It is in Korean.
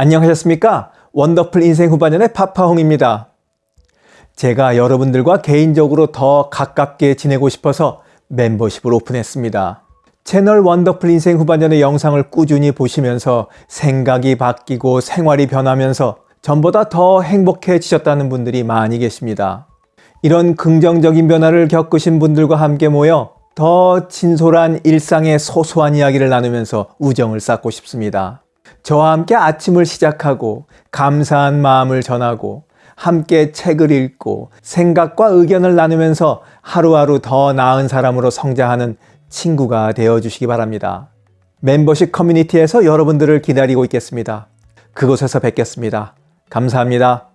안녕하셨습니까? 원더풀 인생 후반년의 파파홍입니다. 제가 여러분들과 개인적으로 더 가깝게 지내고 싶어서 멤버십을 오픈했습니다. 채널 원더풀 인생 후반년의 영상을 꾸준히 보시면서 생각이 바뀌고 생활이 변하면서 전보다 더 행복해지셨다는 분들이 많이 계십니다. 이런 긍정적인 변화를 겪으신 분들과 함께 모여 더 진솔한 일상의 소소한 이야기를 나누면서 우정을 쌓고 싶습니다. 저와 함께 아침을 시작하고 감사한 마음을 전하고 함께 책을 읽고 생각과 의견을 나누면서 하루하루 더 나은 사람으로 성장하는 친구가 되어 주시기 바랍니다. 멤버십 커뮤니티에서 여러분들을 기다리고 있겠습니다. 그곳에서 뵙겠습니다. 감사합니다.